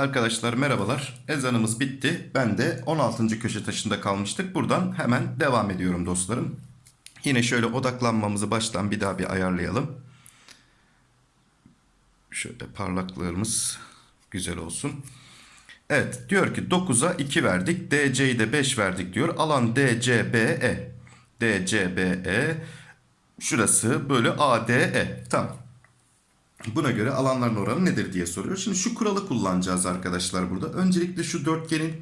Arkadaşlar merhabalar. Ezanımız bitti. Ben de 16. köşe taşında kalmıştık. Buradan hemen devam ediyorum dostlarım. Yine şöyle odaklanmamızı baştan bir daha bir ayarlayalım. Şöyle parlaklığımız güzel olsun. Evet diyor ki 9'a 2 verdik. DC'yi de 5 verdik diyor. Alan DCBE. DCBE şurası bölü ADE. Tamam. Buna göre alanların oranı nedir diye soruyor. Şimdi şu kuralı kullanacağız arkadaşlar burada. Öncelikle şu dörtgenin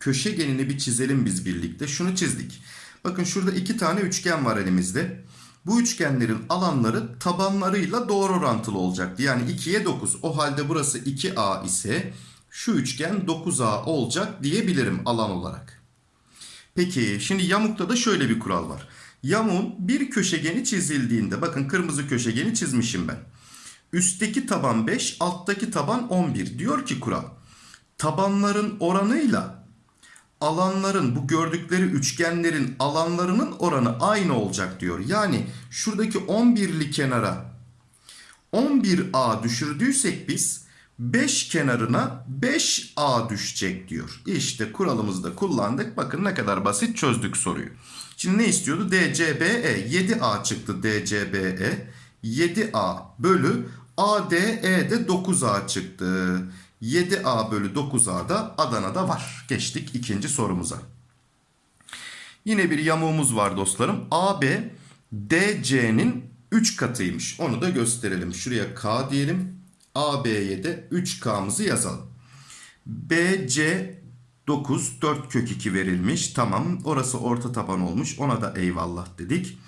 köşegenini bir çizelim biz birlikte. Şunu çizdik. Bakın şurada iki tane üçgen var elimizde. Bu üçgenlerin alanları tabanlarıyla doğru orantılı olacaktı. Yani 2'ye 9. O halde burası 2A ise şu üçgen 9A olacak diyebilirim alan olarak. Peki şimdi yamukta da şöyle bir kural var. Yamuğun bir köşegeni çizildiğinde bakın kırmızı köşegeni çizmişim ben. Üstteki taban 5, alttaki taban 11. Diyor ki kural. Tabanların oranıyla alanların bu gördükleri üçgenlerin alanlarının oranı aynı olacak diyor. Yani şuradaki 11'li kenara 11A düşürdüysek biz 5 kenarına 5A düşecek diyor. İşte kuralımızda kullandık. Bakın ne kadar basit çözdük soruyu. Şimdi ne istiyordu? DCBE 7A çıktı DCBE. 7A bölü ADE de 9A çıktı. 7A bölü 9A da Adana'da var. Geçtik ikinci sorumuza. Yine bir yamuğumuz var dostlarım. AB DC'nin 3 katıymış. Onu da gösterelim. Şuraya K diyelim. AB'ye de 3K'mızı yazalım. BC 9 4 kök 2 verilmiş. Tamam orası orta taban olmuş. Ona da eyvallah dedik.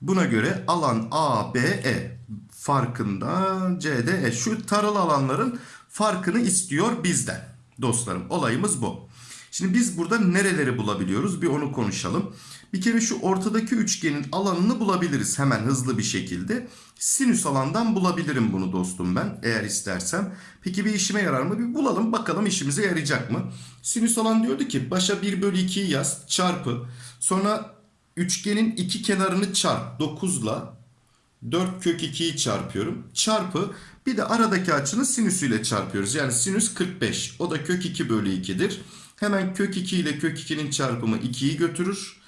Buna göre alan ABE farkında CDE şu tarıl alanların farkını istiyor bizden. Dostlarım olayımız bu. Şimdi biz burada nereleri bulabiliyoruz bir onu konuşalım. Bir kere şu ortadaki üçgenin alanını bulabiliriz hemen hızlı bir şekilde. Sinüs alandan bulabilirim bunu dostum ben eğer istersem. Peki bir işime yarar mı? Bir bulalım bakalım işimize yarayacak mı? Sinüs alan diyordu ki başa 1 bölü 2'yi yaz çarpı. Sonra üçgenin iki kenarını çarp 9 ile 4 kök 2'yi çarpıyorum. Çarpı bir de aradaki açının sinüsüyle çarpıyoruz. Yani sinüs 45. O da kök 2 bölü 2'dir. Hemen kök 2 ile kök 2'nin çarpımı 2'yi götürür.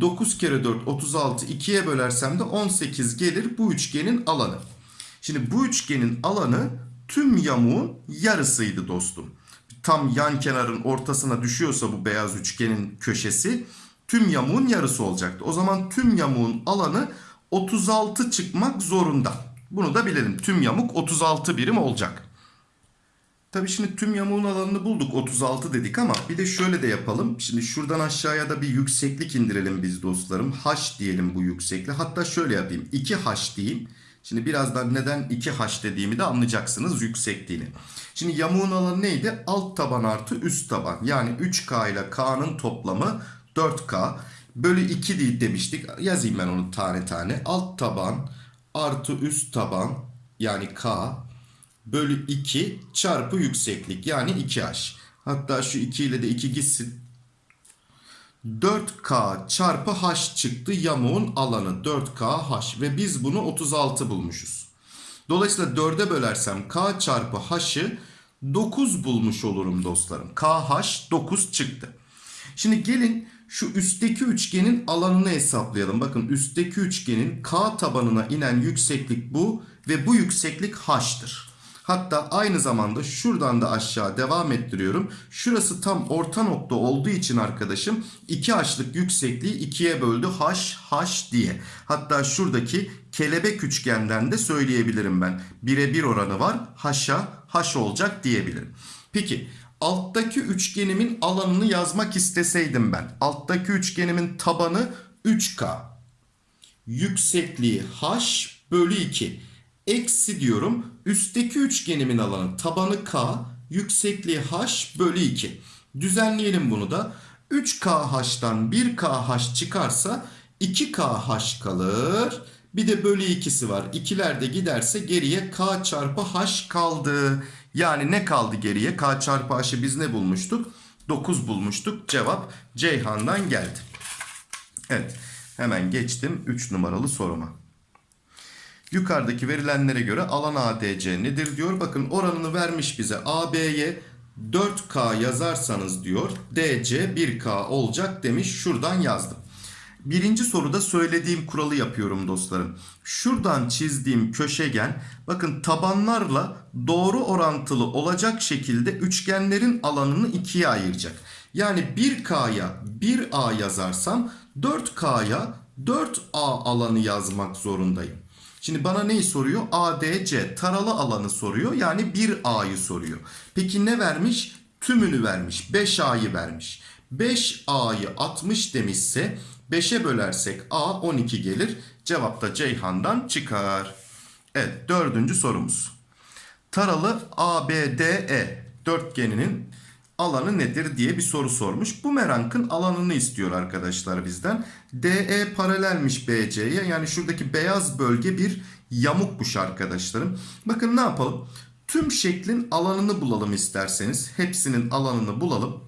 9 kere 4 36 2'ye bölersem de 18 gelir bu üçgenin alanı. Şimdi bu üçgenin alanı tüm yamuğun yarısıydı dostum. Tam yan kenarın ortasına düşüyorsa bu beyaz üçgenin köşesi tüm yamuğun yarısı olacaktı. O zaman tüm yamuğun alanı 36 çıkmak zorunda. Bunu da bilelim. Tüm yamuk 36 birim olacak. Tabi şimdi tüm yamuğun alanını bulduk 36 dedik ama bir de şöyle de yapalım. Şimdi şuradan aşağıya da bir yükseklik indirelim biz dostlarım. H diyelim bu yükseklik. Hatta şöyle yapayım. 2H diyeyim. Şimdi birazdan neden 2H dediğimi de anlayacaksınız yüksekliğini. Şimdi yamuğun alanı neydi? Alt taban artı üst taban. Yani 3K ile K'nın toplamı 4K. Bölü 2 değil demiştik. Yazayım ben onu tane tane. Alt taban artı üst taban yani K bölü 2 çarpı yükseklik yani 2H. Hatta şu 2 ile de 2 gitsin. 4K çarpı H çıktı yamuğun alanı 4KH ve biz bunu 36 bulmuşuz. Dolayısıyla 4'e bölersem K çarpı H'ı 9 bulmuş olurum dostlarım. KH 9 çıktı. Şimdi gelin şu üstteki üçgenin alanını hesaplayalım. Bakın üstteki üçgenin K tabanına inen yükseklik bu ve bu yükseklik H'tır. Hatta aynı zamanda şuradan da aşağı devam ettiriyorum. Şurası tam orta nokta olduğu için arkadaşım 2H'lık yüksekliği 2'ye böldü H, H diye. Hatta şuradaki kelebek üçgenden de söyleyebilirim ben. 1'e 1 oranı var. H'a H olacak diyebilirim. Peki alttaki üçgenimin alanını yazmak isteseydim ben. Alttaki üçgenimin tabanı 3K. Yüksekliği H bölü 2. Eksi diyorum. Üstteki üçgenimin alanı tabanı K. Yüksekliği H bölü 2. Düzenleyelim bunu da. 3KH'dan 1KH çıkarsa 2KH kalır. Bir de bölü 2'si var. İkiler de giderse geriye K çarpı H kaldı. Yani ne kaldı geriye? K çarpı H'ı biz ne bulmuştuk? 9 bulmuştuk. Cevap Ceyhan'dan geldi. Evet. Hemen geçtim 3 numaralı soruma. Yukarıdaki verilenlere göre alan ADC nedir diyor. Bakın oranını vermiş bize. AB'ye 4K yazarsanız diyor. DC 1K olacak demiş. Şuradan yazdım. Birinci soruda söylediğim kuralı yapıyorum dostlarım. Şuradan çizdiğim köşegen bakın tabanlarla doğru orantılı olacak şekilde üçgenlerin alanını ikiye ayıracak. Yani 1K'ya 1A yazarsam 4K'ya 4A alanı yazmak zorundayım. Şimdi bana neyi soruyor? ADC taralı alanı soruyor. Yani 1A'yı soruyor. Peki ne vermiş? Tümünü vermiş. 5A'yı vermiş. 5A'yı 60 demişse 5'e bölersek A 12 gelir. Cevap da Ceyhan'dan çıkar. Evet dördüncü sorumuz. Taralı ABDE dörtgeninin alanı nedir diye bir soru sormuş. Bu merankın alanını istiyor arkadaşlar bizden. DE paralelmiş BC'ye. Yani şuradaki beyaz bölge bir yamukmuş arkadaşlarım. Bakın ne yapalım? Tüm şeklin alanını bulalım isterseniz. Hepsinin alanını bulalım.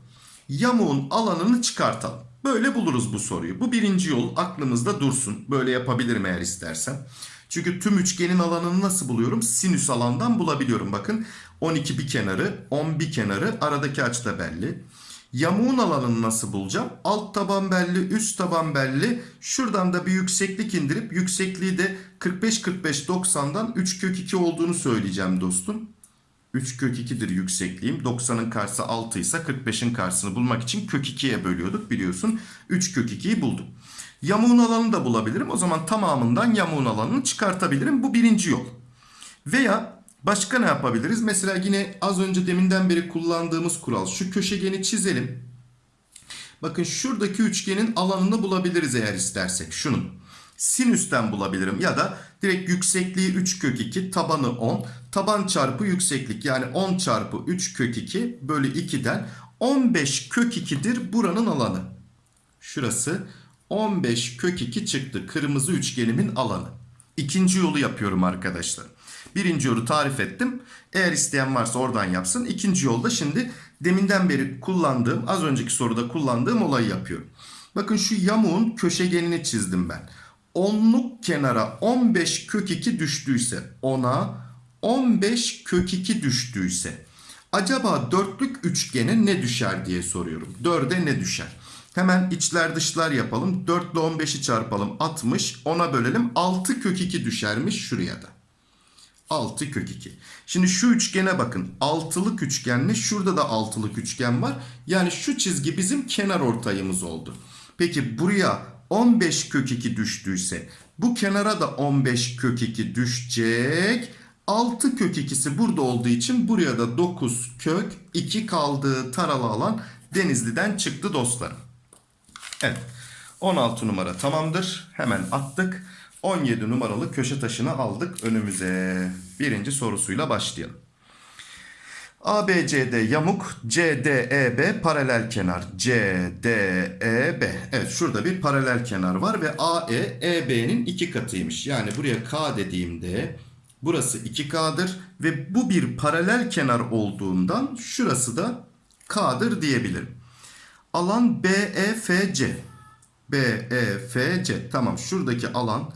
Yamuğun alanını çıkartalım. Böyle buluruz bu soruyu. Bu birinci yol aklımızda dursun. Böyle yapabilirim eğer istersen. Çünkü tüm üçgenin alanını nasıl buluyorum? Sinüs alandan bulabiliyorum. Bakın 12 bir kenarı, 10 bir kenarı, aradaki açı da belli. Yamuğun alanını nasıl bulacağım? Alt taban belli, üst taban belli. Şuradan da bir yükseklik indirip yüksekliği de 45-45-90'dan 3 kök 2 olduğunu söyleyeceğim dostum. 3 kök 2'dir yüksekliğim. 90'ın karşısı 6 ise 45'in karşısını bulmak için kök 2'ye bölüyorduk biliyorsun. 3 kök 2'yi buldum. Yamuğun alanını da bulabilirim. O zaman tamamından yamuğun alanını çıkartabilirim. Bu birinci yol. Veya başka ne yapabiliriz? Mesela yine az önce deminden beri kullandığımız kural. Şu köşegeni çizelim. Bakın şuradaki üçgenin alanını bulabiliriz eğer istersek. Şunun. Sinüsten bulabilirim ya da direkt yüksekliği 3 kök 2 tabanı 10 taban çarpı yükseklik yani 10 çarpı 3 kök 2 bölü 2'den 15 kök 2'dir buranın alanı. Şurası 15 kök 2 çıktı kırmızı üçgenimin alanı. İkinci yolu yapıyorum arkadaşlar. Birinci yolu tarif ettim. Eğer isteyen varsa oradan yapsın. İkinci yolda şimdi deminden beri kullandığım az önceki soruda kullandığım olayı yapıyorum. Bakın şu yamuğun köşegenini çizdim ben. Onluk kenara 15 kök 2 düştüyse ona 15 kök 2 düştüyse acaba dörtlük üçgene ne düşer diye soruyorum. Dörde ne düşer? Hemen içler dışlar yapalım. 4 ile 15'i çarpalım 60. Ona bölelim 6 kök 2 düşermiş şuraya da. 6 kök 2. Şimdi şu üçgene bakın. Altılık üçgenle şurada da altılık üçgen var. Yani şu çizgi bizim kenar ortayımız oldu. Peki buraya 15 kök 2 düştüyse bu kenara da 15 kök 2 düşecek. 6 kök 2'si burada olduğu için buraya da 9 kök 2 kaldığı taralı alan Denizli'den çıktı dostlarım. Evet 16 numara tamamdır. Hemen attık. 17 numaralı köşe taşını aldık önümüze. Birinci sorusuyla başlayalım. ABCD yamuk, CDEB paralel kenar. CDEB. Evet şurada bir paralel kenar var ve AE EB'nin iki katıymış. Yani buraya K dediğimde burası 2K'dır ve bu bir paralel kenar olduğundan şurası da K'dır diyebilirim. Alan BEFC. BEFC. Tamam şuradaki alan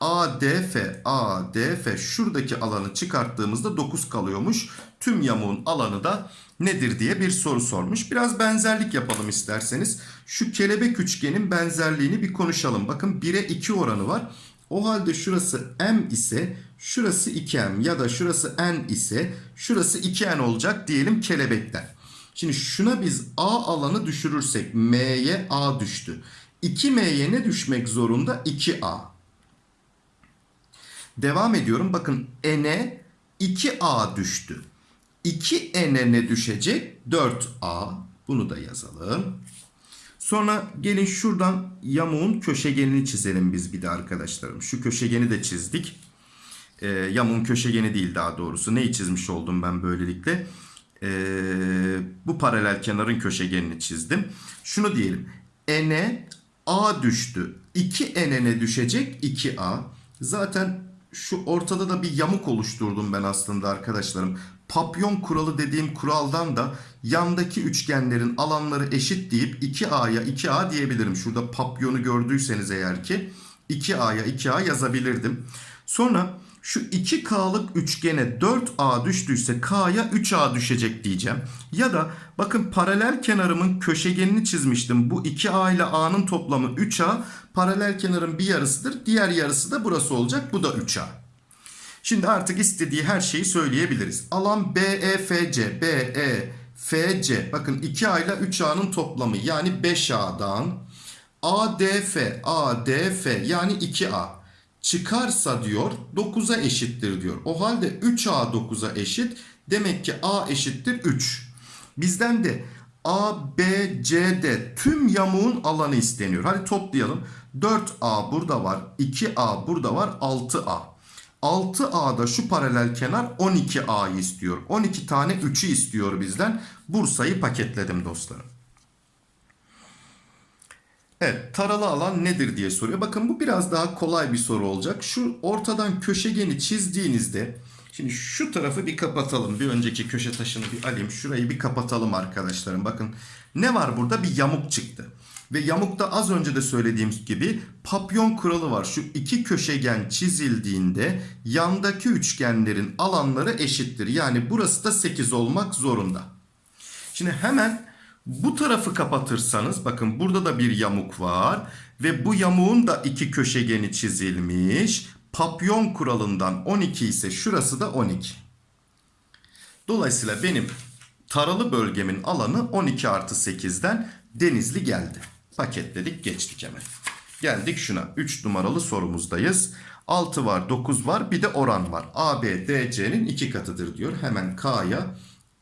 ADF, ADF şuradaki alanı çıkarttığımızda 9 kalıyormuş. Tüm yamuğun alanı da nedir diye bir soru sormuş. Biraz benzerlik yapalım isterseniz. Şu kelebek üçgenin benzerliğini bir konuşalım. Bakın 1'e 2 oranı var. O halde şurası M ise şurası 2M ya da şurası N ise şurası 2N olacak diyelim kelebekten. Şimdi şuna biz A alanı düşürürsek M'ye A düştü. 2M'ye ne düşmek zorunda? 2A. Devam ediyorum. Bakın n'e 2a düştü. 2n'e ne düşecek? 4a. Bunu da yazalım. Sonra gelin şuradan yamuğun köşegenini çizelim biz bir de arkadaşlarım. Şu köşegeni de çizdik. Ee, yamuğun köşegeni değil daha doğrusu. Neyi çizmiş oldum ben böylelikle? Ee, bu paralel kenarın köşegenini çizdim. Şunu diyelim. n'e a düştü. 2n'e ne düşecek? 2a. Zaten şu ortada da bir yamuk oluşturdum ben aslında arkadaşlarım. papyon kuralı dediğim kuraldan da yandaki üçgenlerin alanları eşit deyip 2A'ya 2A diyebilirim. Şurada papyonu gördüyseniz eğer ki 2A'ya 2A yazabilirdim. Sonra şu 2K'lık üçgene 4A düştüyse K'ya 3A düşecek diyeceğim. Ya da bakın paralel kenarımın köşegenini çizmiştim. Bu 2A ile A'nın toplamı 3A. Paralel kenarın bir yarısıdır. Diğer yarısı da burası olacak. Bu da 3A. Şimdi artık istediği her şeyi söyleyebiliriz. Alan BEFC, BEFC. Bakın 2A ile 3A'nın toplamı yani 5A'dan ADF, ADF yani 2A çıkarsa diyor 9'a eşittir diyor. O halde 3A 9'a eşit. Demek ki A eşittir 3. Bizden de A, B, C'de tüm yamuğun alanı isteniyor. Hadi toplayalım. 4A burada var. 2A burada var. 6A. 6A'da şu paralel kenar 12A'yı istiyor. 12 tane 3'ü istiyor bizden. Bursa'yı paketledim dostlarım. Evet taralı alan nedir diye soruyor. Bakın bu biraz daha kolay bir soru olacak. Şu ortadan köşegeni çizdiğinizde şimdi şu tarafı bir kapatalım. Bir önceki köşe taşını bir alayım. Şurayı bir kapatalım arkadaşlarım. Bakın ne var burada? Bir yamuk çıktı. Ve yamukta az önce de söylediğim gibi papyon kuralı var. Şu iki köşegen çizildiğinde yandaki üçgenlerin alanları eşittir. Yani burası da 8 olmak zorunda. Şimdi hemen bu tarafı kapatırsanız bakın burada da bir yamuk var ve bu yamuğun da iki köşegeni çizilmiş. Papyon kuralından 12 ise şurası da 12. Dolayısıyla benim taralı bölgemin alanı 12 artı 8'den denizli geldi. Paketledik geçtik hemen. Geldik şuna 3 numaralı sorumuzdayız. 6 var 9 var bir de oran var. AB DC'nin 2 katıdır diyor. Hemen K'ya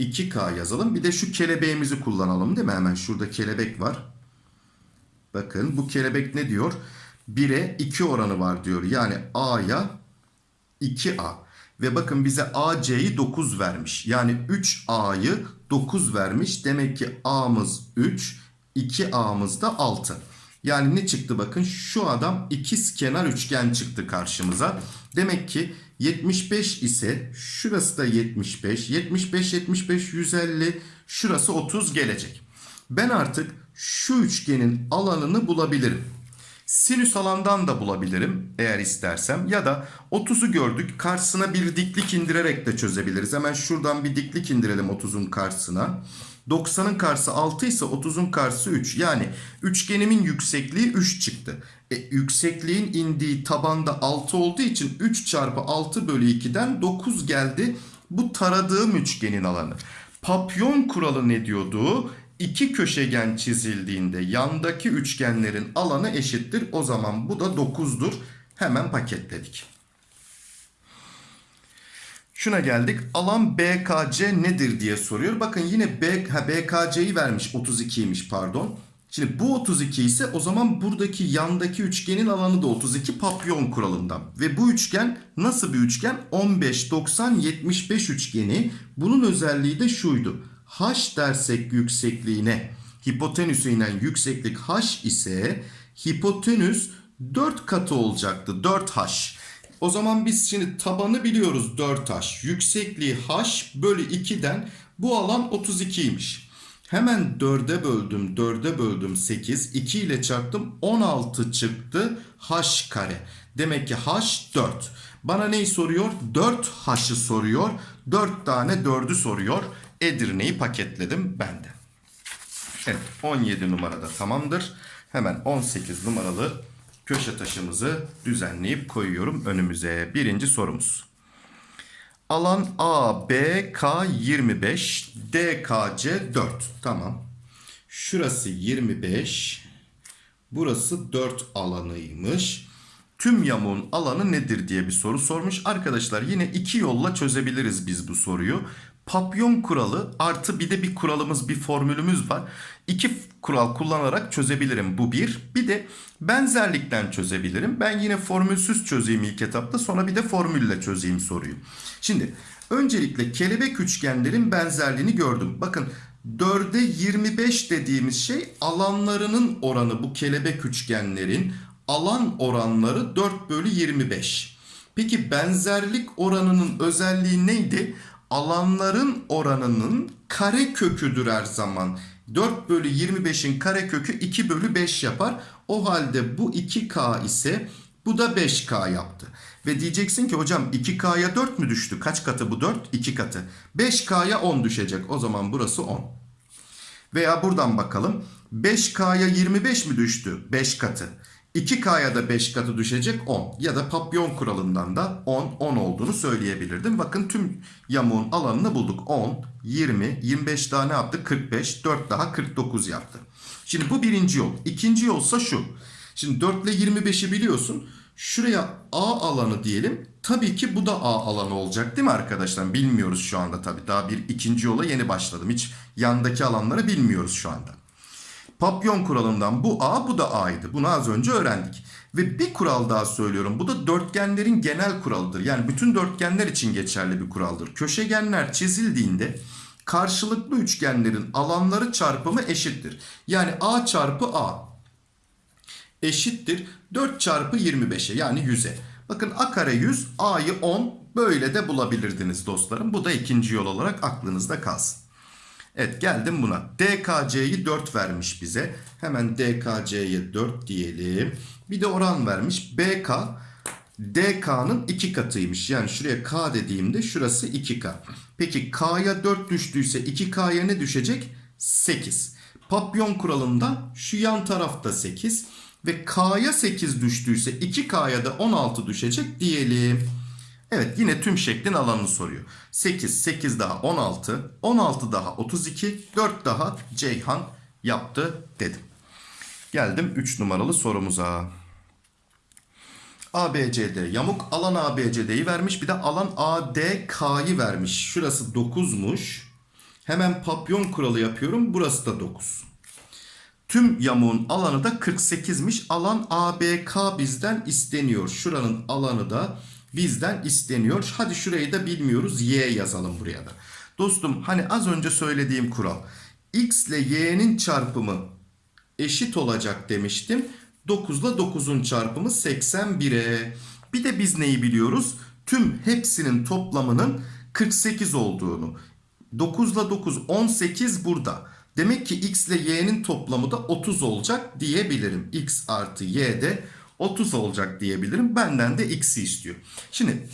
2K yazalım. Bir de şu kelebeğimizi kullanalım değil mi? Hemen şurada kelebek var. Bakın bu kelebek ne diyor? 1'e 2 oranı var diyor. Yani A'ya 2A. Ve bakın bize AC'yi 9 vermiş. Yani 3A'yı 9 vermiş. Demek ki A'mız 3, 2A'mız da 6. Yani ne çıktı bakın şu adam ikiz kenar üçgen çıktı karşımıza. Demek ki 75 ise şurası da 75. 75 75 150 şurası 30 gelecek. Ben artık şu üçgenin alanını bulabilirim. Sinüs alandan da bulabilirim eğer istersem ya da 30'u gördük karşısına bir diklik indirerek de çözebiliriz. Hemen şuradan bir diklik indirelim 30'un karşısına. 90'ın karşısı 6 ise 30'un karşısı 3. Yani üçgenimin yüksekliği 3 çıktı. E, yüksekliğin indiği tabanda 6 olduğu için 3 çarpı 6 bölü 2'den 9 geldi. Bu taradığım üçgenin alanı. Papyon kuralı ne diyordu? İki köşegen çizildiğinde yandaki üçgenlerin alanı eşittir. O zaman bu da 9'dur. Hemen paketledik. Şuna geldik. Alan BKC nedir diye soruyor. Bakın yine B, BKC'yi vermiş 32'ymiş pardon. Şimdi bu 32 ise o zaman buradaki yandaki üçgenin alanı da 32 papyon kuralından. Ve bu üçgen nasıl bir üçgen? 15, 90, 75 üçgeni. Bunun özelliği de şuydu. H dersek yüksekliğine hipotenüse inen yükseklik H ise hipotenüs 4 katı olacaktı. 4H. O zaman biz şimdi tabanı biliyoruz 4H. Yüksekliği H bölü 2'den bu alan 32'ymiş. Hemen 4'e böldüm. 4'e böldüm 8. 2 ile çarptım. 16 çıktı. H kare. Demek ki H 4. Bana neyi soruyor? 4H'ı soruyor. 4 tane 4'ü soruyor. Edirne'yi paketledim ben de. Evet 17 numarada tamamdır. Hemen 18 numaralı köşe taşımızı düzenleyip koyuyorum önümüze. Birinci sorumuz. Alan A, B, K 25, D, K, C 4. Tamam. Şurası 25. Burası 4 alanıymış. Tüm yamuğun alanı nedir diye bir soru sormuş. Arkadaşlar yine iki yolla çözebiliriz biz bu soruyu. Papyon kuralı artı bir de bir kuralımız bir formülümüz var. İki kural kullanarak çözebilirim bu bir. Bir de benzerlikten çözebilirim. Ben yine formülsüz çözeyim ilk etapta sonra bir de formülle çözeyim soruyu. Şimdi öncelikle kelebek üçgenlerin benzerliğini gördüm. Bakın 4'e 25 dediğimiz şey alanlarının oranı bu kelebek üçgenlerin alan oranları 4 bölü 25. Peki benzerlik oranının özelliği neydi? Alanların oranının kare köküdür her zaman. 4 bölü 25'in kare kökü 2 bölü 5 yapar. O halde bu 2K ise bu da 5K yaptı. Ve diyeceksin ki hocam 2K'ya 4 mü düştü? Kaç katı bu 4? 2 katı. 5K'ya 10 düşecek. O zaman burası 10. Veya buradan bakalım. 5K'ya 25 mi düştü? 5 katı. 2K'ya da 5 katı düşecek 10. Ya da papyon kuralından da 10, 10 olduğunu söyleyebilirdim. Bakın tüm yamuğun alanını bulduk. 10, 20, 25 daha ne yaptı? 45, 4 daha 49 yaptı. Şimdi bu birinci yol. İkinci yolsa şu. Şimdi 4 ile 25'i biliyorsun. Şuraya A alanı diyelim. Tabii ki bu da A alanı olacak değil mi arkadaşlar? Bilmiyoruz şu anda tabii. Daha bir ikinci yola yeni başladım. Hiç yandaki alanları bilmiyoruz şu anda. Papyon kuralından bu A bu da A'ydı. Bunu az önce öğrendik. Ve bir kural daha söylüyorum. Bu da dörtgenlerin genel kuralıdır. Yani bütün dörtgenler için geçerli bir kuraldır. Köşegenler çizildiğinde karşılıklı üçgenlerin alanları çarpımı eşittir. Yani A çarpı A eşittir 4 çarpı 25'e yani 100'e. Bakın A kare 100, A'yı 10 böyle de bulabilirdiniz dostlarım. Bu da ikinci yol olarak aklınızda kalsın. Evet geldim buna. DKC'yi 4 vermiş bize. Hemen DKC'ye 4 diyelim. Bir de oran vermiş. BK DK'nın 2 katıymış. Yani şuraya K dediğimde şurası 2K. Peki K'ya 4 düştüyse 2K'ya ne düşecek? 8. Papyon kuralında şu yan tarafta 8 ve K'ya 8 düştüyse 2K'ya da 16 düşecek diyelim. Evet yine tüm şeklin alanını soruyor. 8, 8 daha 16, 16 daha 32, 4 daha Ceyhan yaptı dedim. Geldim 3 numaralı sorumuza. ABCD yamuk alan ABCD'yi vermiş bir de alan ADK'yı vermiş. Şurası 9'muş. Hemen papyon kuralı yapıyorum. Burası da 9. Tüm yamuğun alanı da 48'miş. Alan ABK bizden isteniyor. Şuranın alanı da bizden isteniyor. Hadi şurayı da bilmiyoruz. Y yazalım buraya da. Dostum hani az önce söylediğim kural. X ile Y'nin çarpımı eşit olacak demiştim. 9 ile 9'un çarpımı 81'e. Bir de biz neyi biliyoruz? Tüm hepsinin toplamının 48 olduğunu. 9 ile 9 18 burada. Demek ki x ile y'nin toplamı da 30 olacak diyebilirim. x artı y de 30 olacak diyebilirim. Benden de x'i istiyor. Şimdi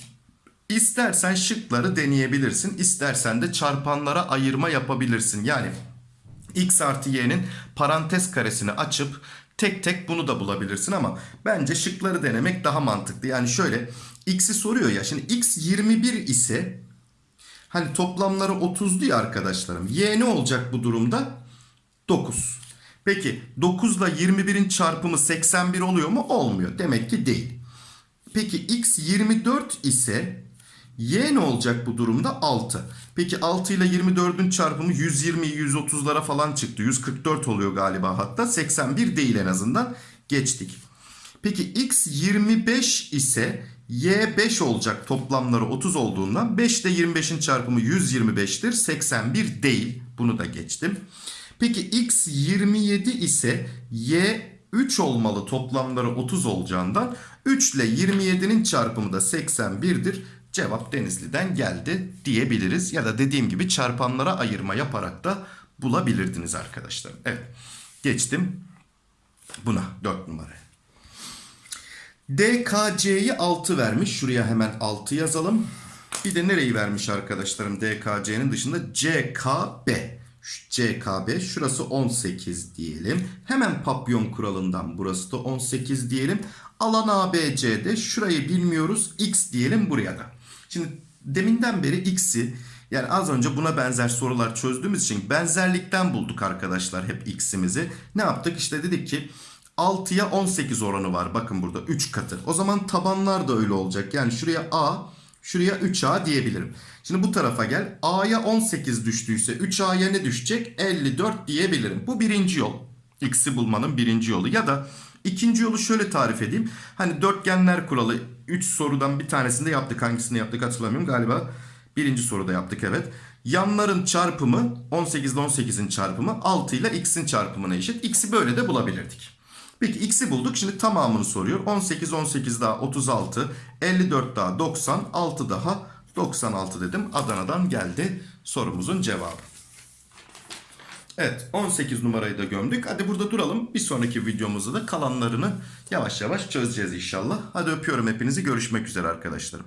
istersen şıkları deneyebilirsin. İstersen de çarpanlara ayırma yapabilirsin. Yani x artı y'nin parantez karesini açıp tek tek bunu da bulabilirsin ama bence şıkları denemek daha mantıklı. Yani şöyle x'i soruyor ya şimdi x 21 ise hani toplamları 30'du ya arkadaşlarım. Y ne olacak bu durumda? 9. Peki 9 ile 21'in çarpımı 81 oluyor mu? Olmuyor. Demek ki değil. Peki x 24 ise y ne olacak bu durumda? 6. Peki 6 ile 24'ün çarpımı 120 130'lara falan çıktı. 144 oluyor galiba hatta. 81 değil en azından. Geçtik. Peki x 25 ise y 5 olacak toplamları 30 olduğundan 5 ile 25'in çarpımı 125'tir. 81 değil. Bunu da geçtim. Peki x 27 ise y 3 olmalı toplamları 30 olacağından 3 ile 27'nin çarpımı da 81'dir. Cevap Denizli'den geldi diyebiliriz. Ya da dediğim gibi çarpanlara ayırma yaparak da bulabilirdiniz arkadaşlar. Evet geçtim buna 4 numara. DKC'yi 6 vermiş. Şuraya hemen 6 yazalım. Bir de nereyi vermiş arkadaşlarım DKC'nin dışında CKB. CKB şurası 18 diyelim. Hemen papyon kuralından burası da 18 diyelim. Alan ABC'de şurayı bilmiyoruz. X diyelim buraya da. Şimdi deminden beri X'i yani az önce buna benzer sorular çözdüğümüz için benzerlikten bulduk arkadaşlar hep X'imizi. Ne yaptık? İşte dedik ki 6'ya 18 oranı var. Bakın burada 3 katı. O zaman tabanlar da öyle olacak. Yani şuraya A, şuraya 3A diyebilirim. Şimdi bu tarafa gel. A'ya 18 düştüyse 3A'ya ne düşecek? 54 diyebilirim. Bu birinci yol. X'i bulmanın birinci yolu. Ya da ikinci yolu şöyle tarif edeyim. Hani dörtgenler kuralı 3 sorudan bir tanesinde yaptık. Hangisini yaptık hatırlamıyorum. Galiba birinci soruda yaptık evet. Yanların çarpımı 18 ile 18'in çarpımı 6 ile x'in çarpımına eşit. X'i böyle de bulabilirdik. Peki x'i bulduk. Şimdi tamamını soruyor. 18 18 daha 36, 54 daha 90, 6 daha 96 dedim. Adana'dan geldi sorumuzun cevabı. Evet 18 numarayı da gömdük. Hadi burada duralım. Bir sonraki videomuzda da kalanlarını yavaş yavaş çözeceğiz inşallah. Hadi öpüyorum hepinizi. Görüşmek üzere arkadaşlarım.